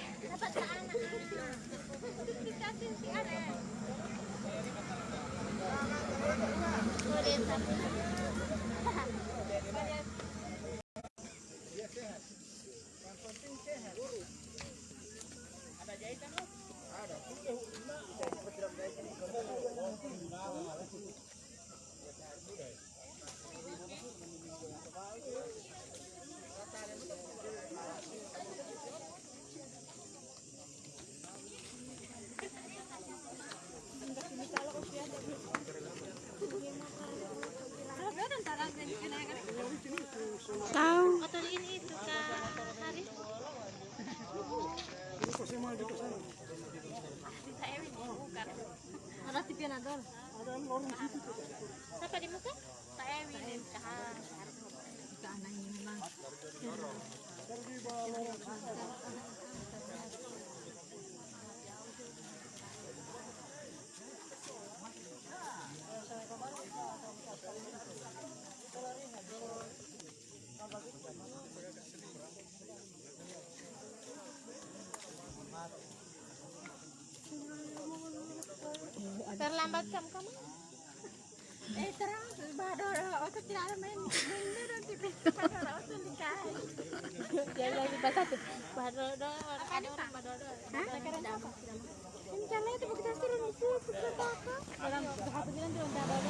Dapat sa anak. Dikasih si Are. Terlambat kamu kamu? Eh terang, bador, otot tidak main main dulu di bador, otot dikai. Jangan lagi tuh. Bador, orang bador. Hah? Sekarang apa? Ini jalan itu kita turun itu kita apa? Dalam satu bilang turun bador.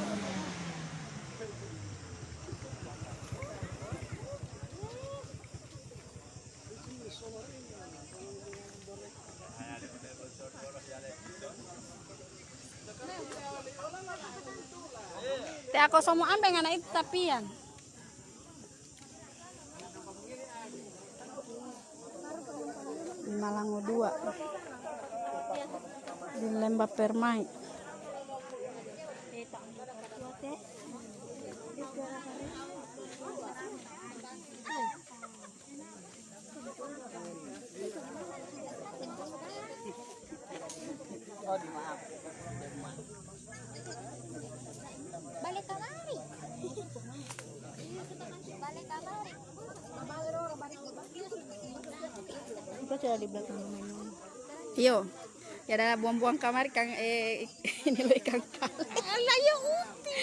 Te ako semua ambeng anak itu tapian. Di Malango 2. Di Lembah Permai. Balik kamari. Balik kamari. Itu sudah di belakang rumah Yo. Ya ada buang-buang kamar kang eh ini lo ikan Alah ya uti.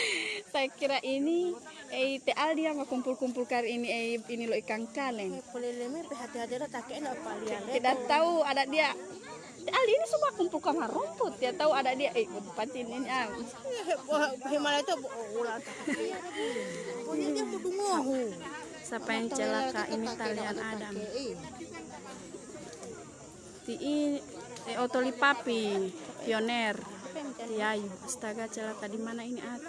Saya kira ini eh te Aldi yang kumpul-kumpul kar ini eh ini lo ikan kaleng. Boleh lemah hati-hati ada kakek nak palian. Tidak tahu ada dia. Te Aldi ini semua kumpul kamar rumput. Dia tahu ada dia eh pancin ini ah. Himalaya itu ulang. Punya dia ngohu. Siapa yang celaka ini talian Adam. Ini eh, otoli papi pioner. Yayu, astaga celaka di mana ini at?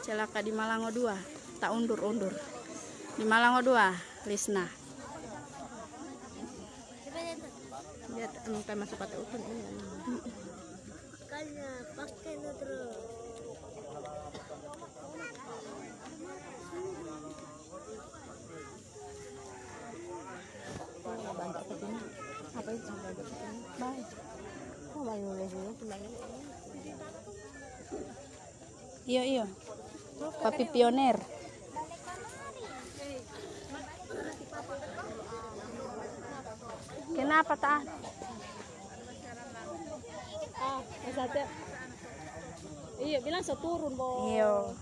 Celaka di Malango 2. Tak undur-undur. Di Malango 2, Lisna. Dia emang kayak masuk pada utun ini. Pakai terus. Ke sini. Itu. Oh, dulu sebenarnya. Iyo, iyo. Papi pioner. Kenapa tak? Ah, satu. Iya, bilang seturun, Bo. Iyo.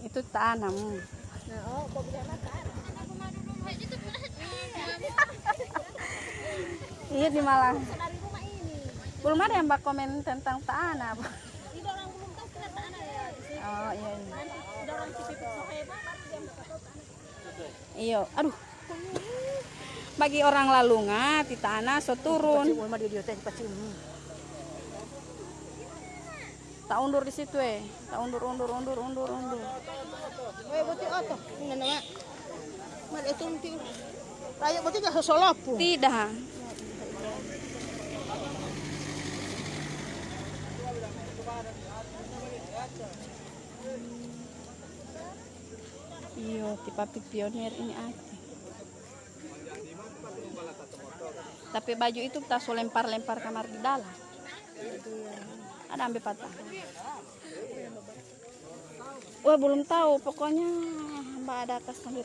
Itu tanam. Nah, oh, Bo bilang apa? Iya di Malang. Dari rumah ini. Belum ada yang bak komen tentang tanah ya. Oh iya iya. Iyo. Aduh. Bagi orang lalunga di tanah so turun. Tak undur di situ eh. Tak undur undur undur undur undur. Eh, buti oto. Ini nama. Mal itu. Tayo buti ka sosolapo. Tidak. Iyo, di papi pionir ini aja. Tapi baju itu tak so lempar-lempar kamar di dalam. Ada ambil patah. Wah belum tahu, pokoknya mbak ada kas sambil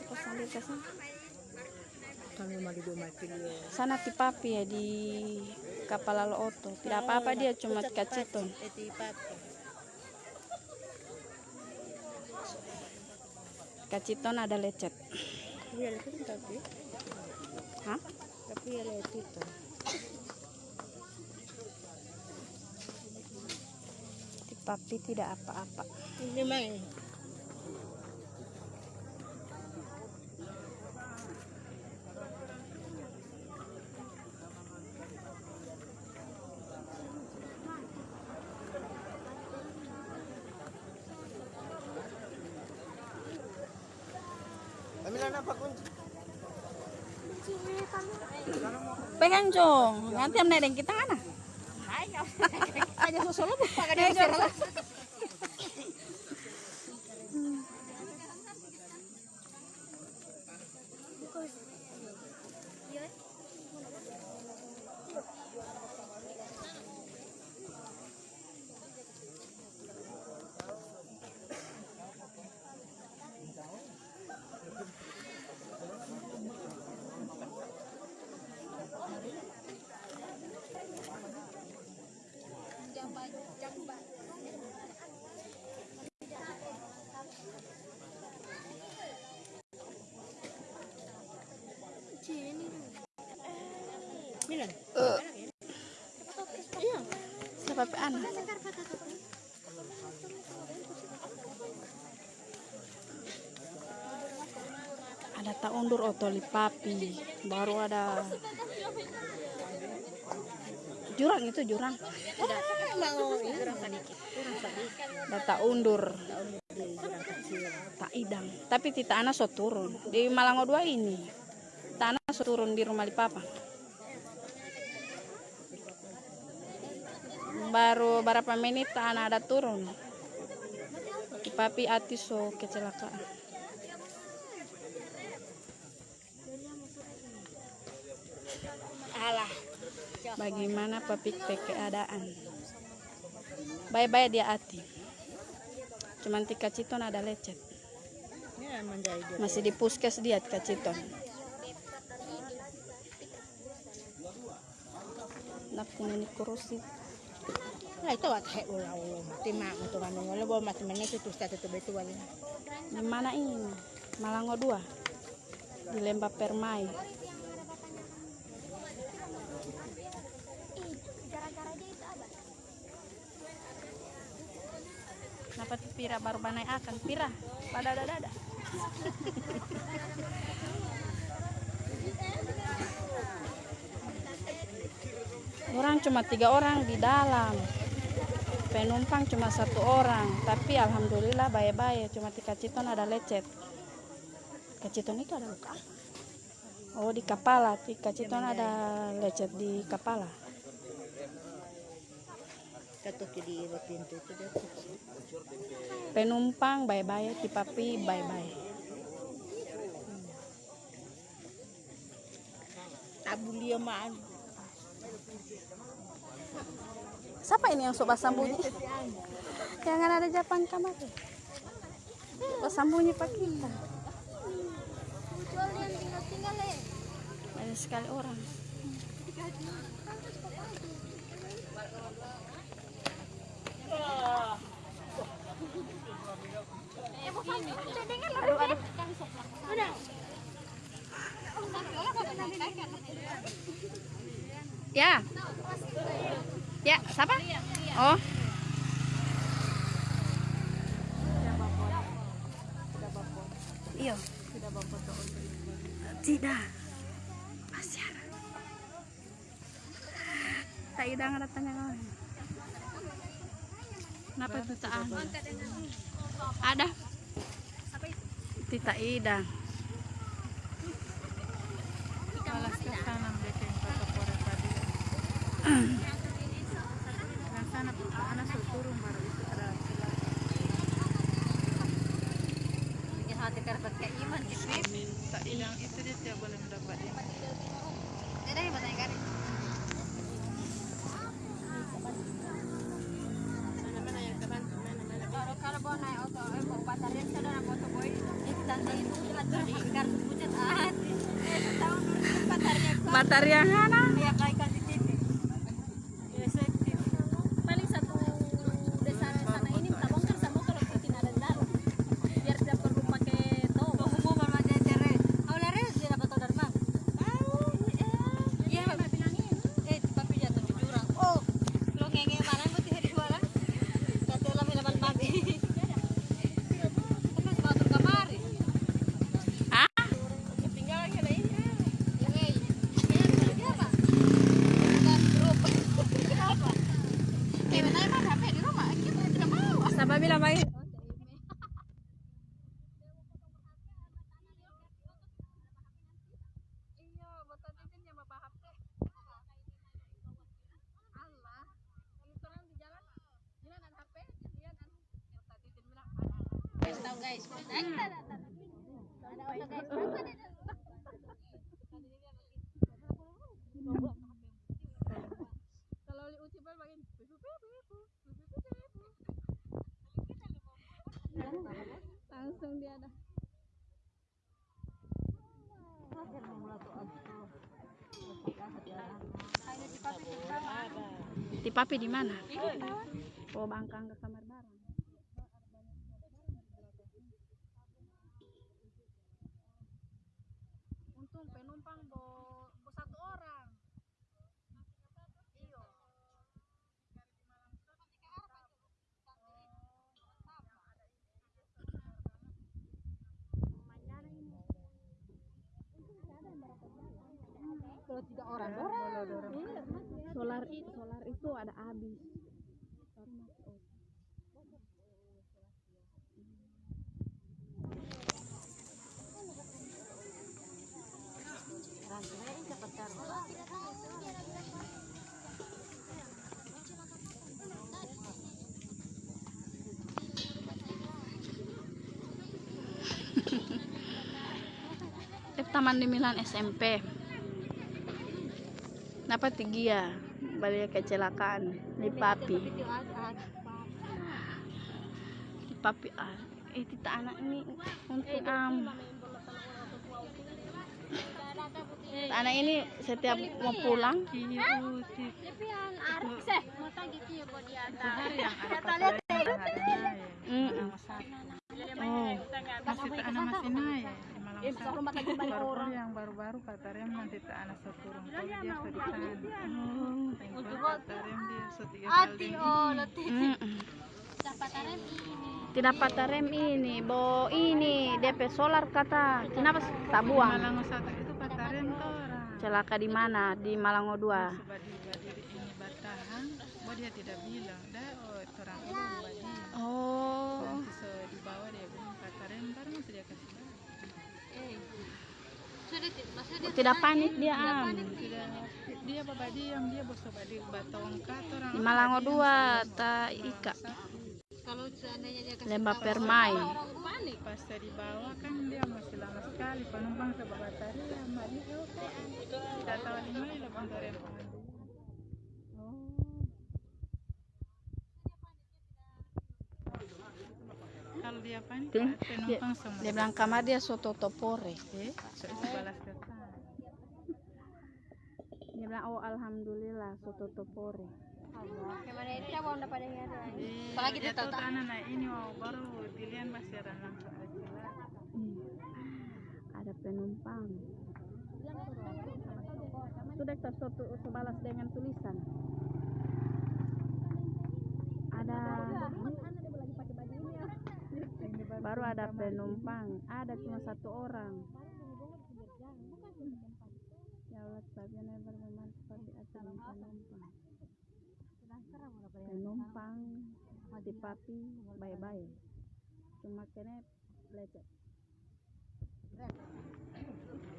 mati dia. Sana ti papi ya di kapal lalu oto. Tidak apa-apa dia cuma kaciton. Eti papi. Kaciton ada lecet. Iya itu tapi. Hah? Tapi ya. Ti papi tidak apa-apa. Ini main. Pegang jong, nanti am nedeng kita mana? Aja sosolo bu, pakai Anak? Ada tak undur otoli papi, baru ada jurang itu jurang. Ada tak undur, tak idang. Tapi ti tanah so turun di Malango 2 ini. Turun di rumah di papa. baru berapa menit tanah ada turun. Papi ati so kecelakaan. Alah. bagaimana papi pe keadaan? Bye-bye dia ati cuman tika citon ada lecet. Ya masih di puskes dia tika citon kumini kurusi untuk itu di mana ini Malango 2 di Lembah Permai Kenapa Pira baru banai akan Pira pada dada dada Orang cuma tiga orang di dalam. Penumpang cuma satu orang. Tapi alhamdulillah baik-baik. Cuma di kaciton ada lecet. Kaciton itu ada luka oh di kepala di kaciton ada lecet di kepala penumpang baik-baik di papi baik-baik. Tabulia mah. Siapa ini yang sobat sambunyi? Jangan ada japan kamar sobat sambunyi pak kita banyak sekali orang siapa oh. Iya. Tidak. Ada tak idang ada tanya kawan kenapa itu tak ada? Ada. Tidak ke tadi. Yang sana anak suruh turun baru itu ada Bikin hati karpet kayak iman gitu. Minta hilang itu dia tidak boleh mendapat ini. Jadi batang kari. Kalau kalau bawa naik auto, eh bawa baterai sudah nak auto boy. Itu tanda itu jelas jadi kartu pucat ah. Eh tahun dulu Baterai yang mana? Iya kayak kan di TV. Efektif. paling satu desa sana ini minta bongkar sama kalau bikin ada di dalam biar tidak perlu pakai tong Pengumuman macam tere. Awalnya res dia dapat tahu dari mana? tahu Iya, Mbak bilangin. Eh, tapi jatuh di jurang. Oh, lo ngenge mana berarti hari dua lah. Kata lah minuman mati. Terus batur kamari. Ah, tinggal lagi ada ini Siapa? Bukan grup. kayak mana emang HP di rumah kita tidak mau siapa bilang baik? iya botan titin yang bapak HP Allah itu orang di jalan jalan ada HP dia kan botan titin bilang tahu guys ada ada ada guys kalau li uci bal bagin langsung dia ada Di papi di mana? Oh, bangkang ke kamar bareng. untung penumpang bo, bo satu orang iyo Orang. Solar solar itu ada habis. Taman di Milan SMP. Dapat tinggi ya, balik kecelakaan di papi. Di papi ah. Eh, tita anak ini untuk am. Anak ini setiap mau pulang, oh, Masih anak masih satu. Baru yang baru-baru kata rem nanti tak anak satu orang tua dia sudah di sana. Tengok kata rem dia sudah tiga kali. Oh, letih. mm, mm. dapat rem ini tidak patah rem ini, bo ini DP solar kata, kenapa tak buang? Malang satu itu kata rem tuh orang. Celaka di mana? Di Malango 2. Coba di berdiri ini batahan, oh dia tidak bilang. Dah oh, orang itu badi. Oh, Nanti so di bawah dia bilang kata rem baru masih dia kasih. tahu. Tidak, maksudnya tidak panik dia am. Tidak dia bapak diam dia bosok badi batong kata orang. Di Malango 2, ta Ika, kalau seandainya dia kasih lembah permai. panik. Pas di bawah kan dia masih lama sekali penumpang ke batari ya mari tidak tahu mana lebang dari pengambil. Kalau dia penumpang semua. Dia bilang kamar dia soto topore. Eh, balas kata. Dia bilang oh alhamdulillah soto topore. gimana itu ya mau dapat yang ada Apalagi dia tahu tuh anak ini mau baru dilihat masih ada langsung. Hmm. Ada penumpang. Sudah kita soto sebalas dengan tulisan. Ada baru ada penumpang. Ada cuma satu orang. Ya Allah, sebabnya bermanfaat seperti acara penumpang. Penumpang di papi bye-bye. Cuma kena lecet.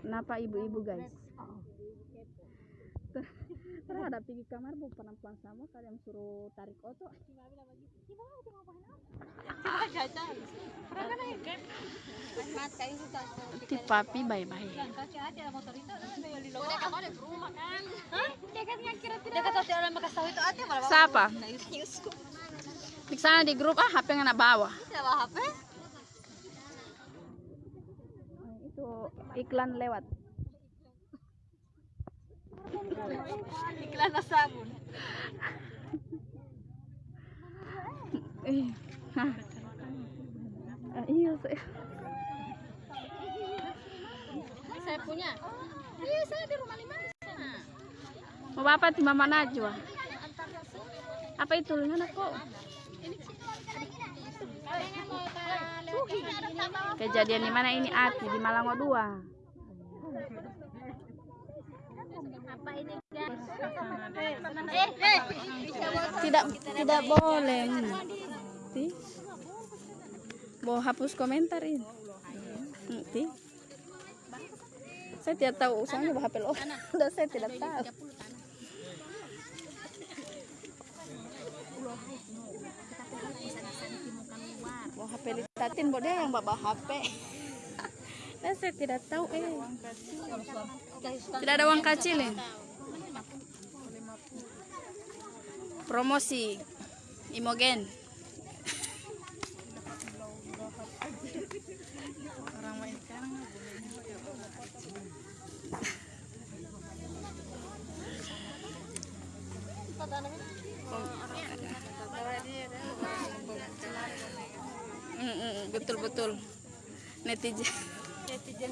Kenapa ibu-ibu guys? Ter- Terhadap pergi kamar bu pelan-pelan sama kalian suruh tarik oto. Mas, kayu sudah. Di papi bye-bye. Ada ada yang. Siapa? Di sana di grup ah HP nggak bawa. Tidak bawa. Itu iklan lewat. Iklan na sabon. Iya saya. Saya punya. Iya, saya di rumah lima di sana. Mau bapak di Mama Najwa. Apa itu? Mana kok? Kejadian di mana ini Ati di Malango 2. Eh, eh, bisa buat Tidak tidak boleh. Ti. Mau hapus komentar ini. Hmm, Ti. Saya tidak tahu usahanya HP. Udah saya tidak tahu. Bawa HP litatin, bawa dia yang bawa HP. Dan saya tidak tahu eh. Tidak ada uang kecil ya? Promosi Imogen. orang main sekarang betul betul. Netizen. netizen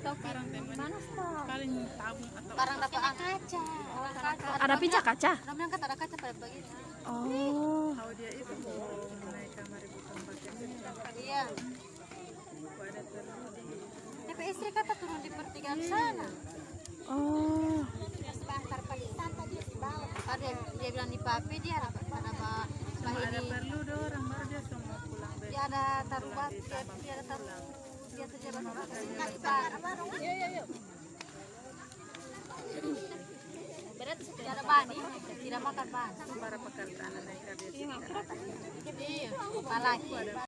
Atau mana stok? paling tabung atau Barang dapat kaca. Ada picak kaca? Bilang kan ada kaca pada begini. Oh. tahu dia itu mau naik kamar ibu tempatnya Iya. ada terus Tapi istri kata turun di pertigaan sana. Oh. Ada dia bilang di papi dia ada apa ada ini perlu dong orang baru dia semua pulang dia ada taruh batu dia, dia ada taruh berat tidak ada bani tidak makan bani para pekerjaan dia iya